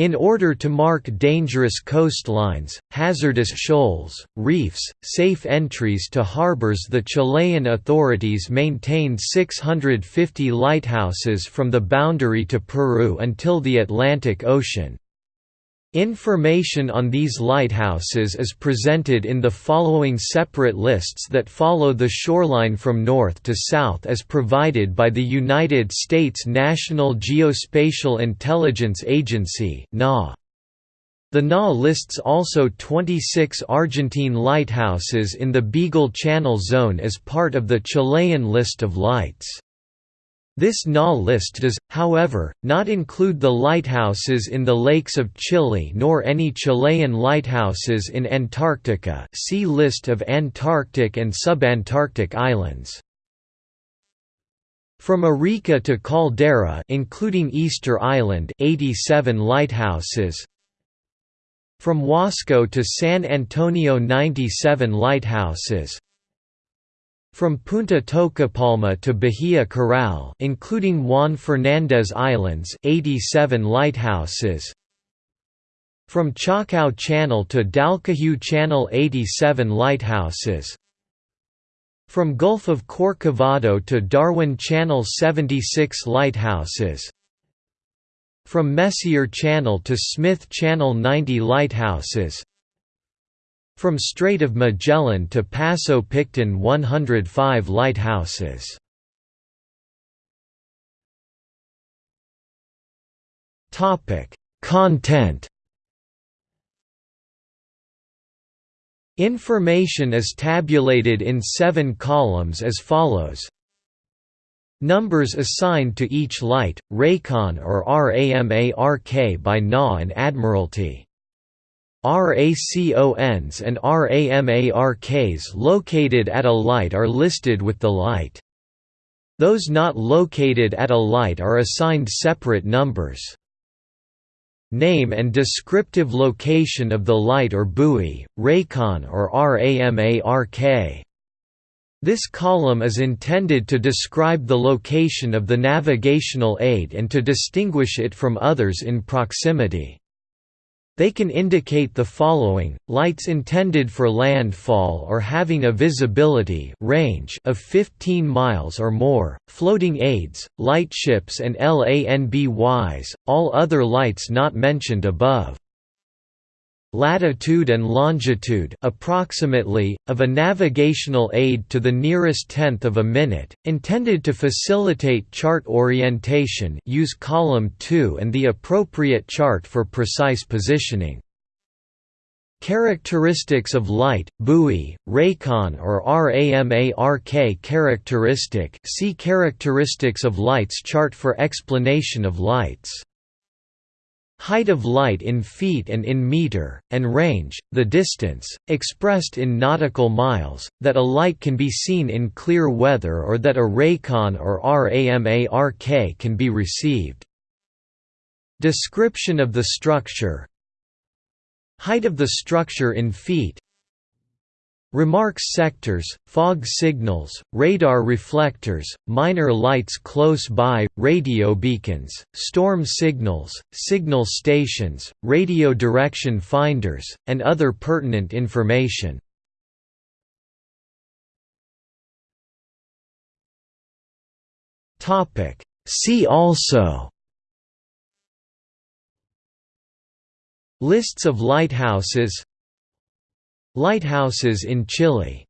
In order to mark dangerous coastlines, hazardous shoals, reefs, safe entries to harbors the Chilean authorities maintained 650 lighthouses from the boundary to Peru until the Atlantic Ocean. Information on these lighthouses is presented in the following separate lists that follow the shoreline from north to south as provided by the United States National Geospatial Intelligence Agency The NGA lists also 26 Argentine lighthouses in the Beagle Channel zone as part of the Chilean list of lights. This NGA list does, however, not include the lighthouses in the lakes of Chile nor any Chilean lighthouses in Antarctica. See List of Antarctic and subantarctic islands. From Arica to Caldera including Easter Island 87 lighthouses. From Huasco to San Antonio 97 lighthouses from Punta Topocalma to Bahia Corral including Juan Fernandez Islands 87 lighthouses From Chacao Channel to Dalcahue Channel 87 lighthouses From Gulf of Corcovado to Darwin Channel 76 lighthouses From Messier Channel to Smith Channel 90 lighthouses from Strait of Magellan to Paso Picton 105 lighthouses. Content. Information is tabulated in seven columns as follows. Numbers assigned to each light, RACON or RAMARK by NGA and Admiralty RACONs and RAMARKs located at a light are listed with the light. Those not located at a light are assigned separate numbers. Name and descriptive location of the light or buoy, RACON or RAMARK. This column is intended to describe the location of the navigational aid and to distinguish it from others in proximity. They can indicate the following, lights intended for landfall or having a visibility range of 15 miles or more, floating aids, lightships and LANBYs, all other lights not mentioned above latitude and longitude approximately, of a navigational aid to the nearest tenth of a minute, intended to facilitate chart orientation use column 2 and the appropriate chart for precise positioning. Characteristics of light, buoy, RACON or RAMARK characteristic see Characteristics of lights chart for explanation of lights height of light in feet and in meter, and range, the distance, expressed in nautical miles, that a light can be seen in clear weather or that a RACON or RAMARK can be received. Description of the structure Height of the structure in feet Remarks sectors, fog signals, radar reflectors, minor lights close by, radio beacons, storm signals, signal stations, radio direction finders, and other pertinent information. See also Lists of lighthouses Lighthouses in Chile